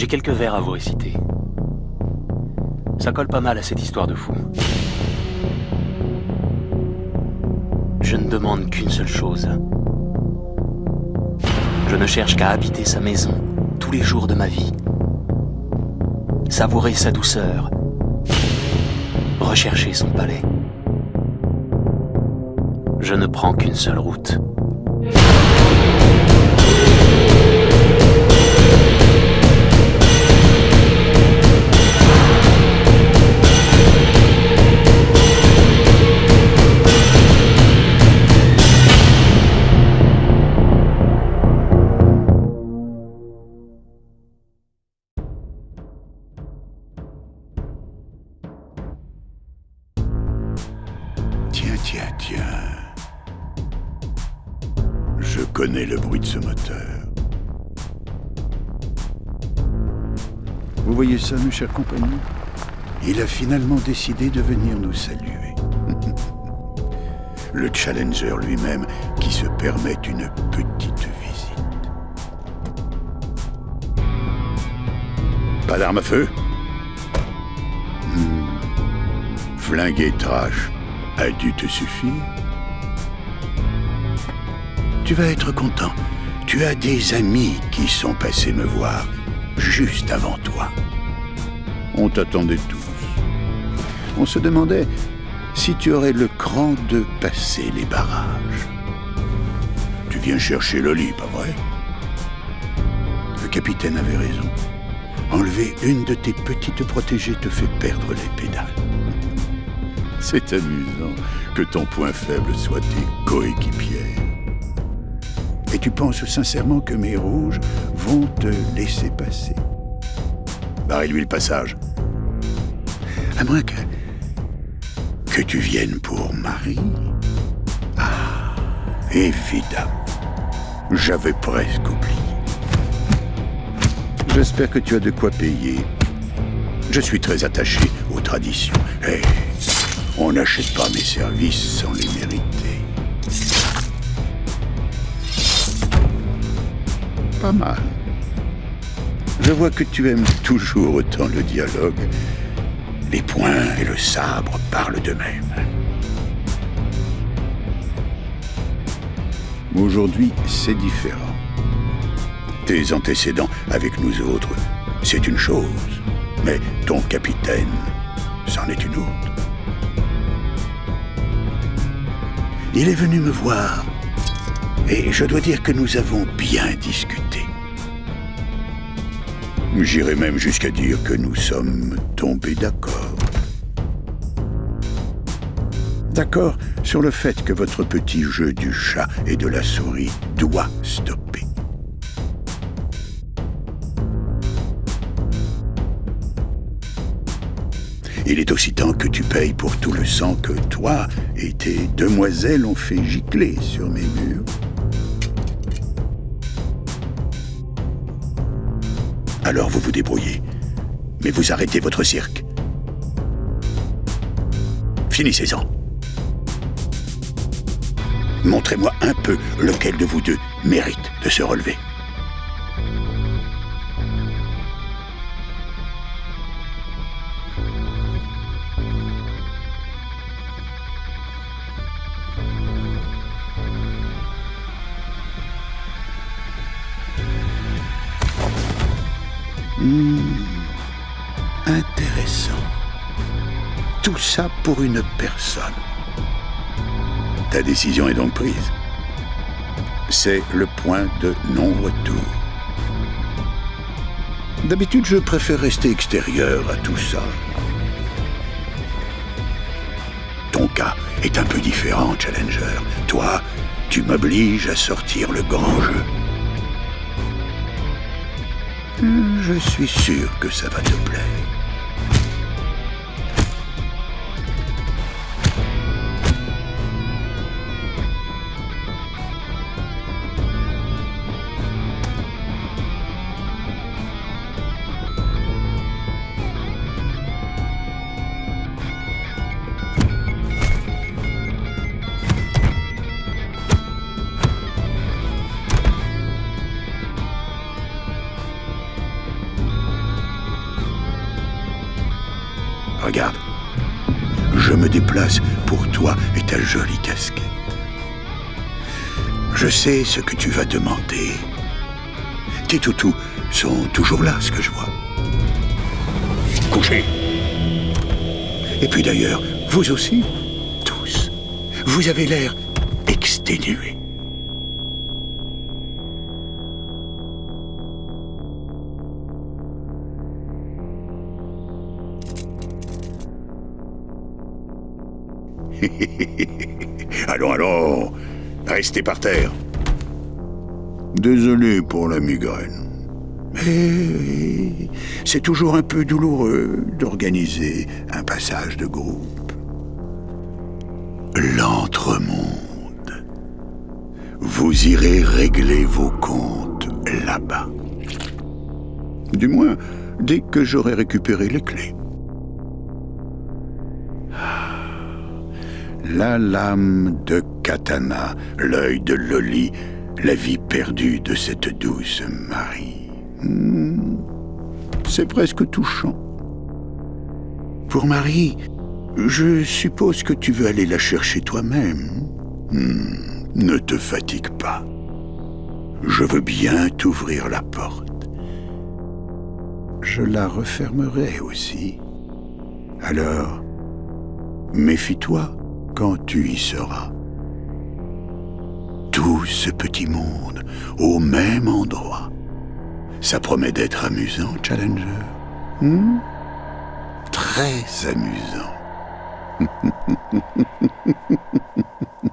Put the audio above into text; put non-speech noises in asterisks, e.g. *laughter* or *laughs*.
J'ai quelques vers à vous réciter. Ça colle pas mal à cette histoire de fou. Je ne demande qu'une seule chose. Je ne cherche qu'à habiter sa maison tous les jours de ma vie. Savourer sa douceur. Rechercher son palais. Je ne prends qu'une seule route. Tiens, tiens. Je connais le bruit de ce moteur. Vous voyez ça, mes chers compagnons? Il a finalement décidé de venir nous saluer. le Challenger lui-même qui se permet une petite visite. Pas d'arme à feu? Hmm. Flinguer trash a dû te suffire Tu vas être content. Tu as des amis qui sont passés me voir juste avant toi. On t'attendait tous. On se demandait si tu aurais le cran de passer les barrages. Tu viens chercher Loli, pas vrai? Le capitaine avait raison. Enlever une de tes petites protégées te fait perdre les pédales. *laughs* C'est amusant que ton point faible soit tes coéquipières. Et tu penses sincèrement que mes rouges vont te laisser passer Barrez-lui le passage. À moins que... que tu viennes pour Marie. Ah, évidemment. J'avais presque oublié. J'espère que tu as de quoi payer. Je suis très attaché aux traditions. Et on n'achète pas mes services sans les mériter. Pas mal. Je vois que tu aimes toujours autant le dialogue. Les poings et le sabre parlent d'eux-mêmes. Aujourd'hui, c'est différent. Tes antécédents avec nous autres, c'est une chose. Mais ton capitaine, c'en est une autre. Il est venu me voir. Et je dois dire que nous avons bien discuté. J'irai même jusqu'à dire que nous sommes tombés d'accord. D'accord sur le fait que votre petit jeu du chat et de la souris doit stopper. Il est aussi temps que tu payes pour tout le sang que toi et tes demoiselles ont fait gicler sur mes murs. Alors vous vous débrouillez. Mais vous arrêtez votre cirque. Finissez-en. Montrez-moi un peu lequel de vous deux mérite de se relever. Hmm, intéressant. Tout ça pour une personne. Ta décision est donc prise. C'est le point de non-retour. D'habitude, je préfère rester extérieur à tout ça. Ton cas est un peu différent, Challenger. Toi, tu m'obliges à sortir le grand jeu. Hmm, Je suis sûr que ça va te plaire. Regarde, je me déplace pour toi et ta jolie casquette. Je sais ce que tu vas demander. Tes toutous sont toujours là, ce que je vois. Couchez. Et puis d'ailleurs, vous aussi, tous, vous avez l'air exténués. *laughs* allons, allons, restez par terre. Désolé pour la migraine. Mais c'est toujours un peu douloureux d'organiser un passage de groupe. L'entremonde. Vous irez régler vos comptes là-bas. Du moins, dès que j'aurai récupéré les clés. La lame de katana, l'œil de Loli, la vie perdue de cette douce Marie. Hmm, C'est presque touchant. Pour Marie, je suppose que tu veux aller la chercher toi-même. Hmm, Ne te fatigue pas. Je veux bien t'ouvrir la porte. Je la refermerai aussi. Alors, méfie-toi quand tu y seras. Tout ce petit monde au même endroit. Ça promet d'être amusant, Challenger. Hmm? Très amusant. *laughs*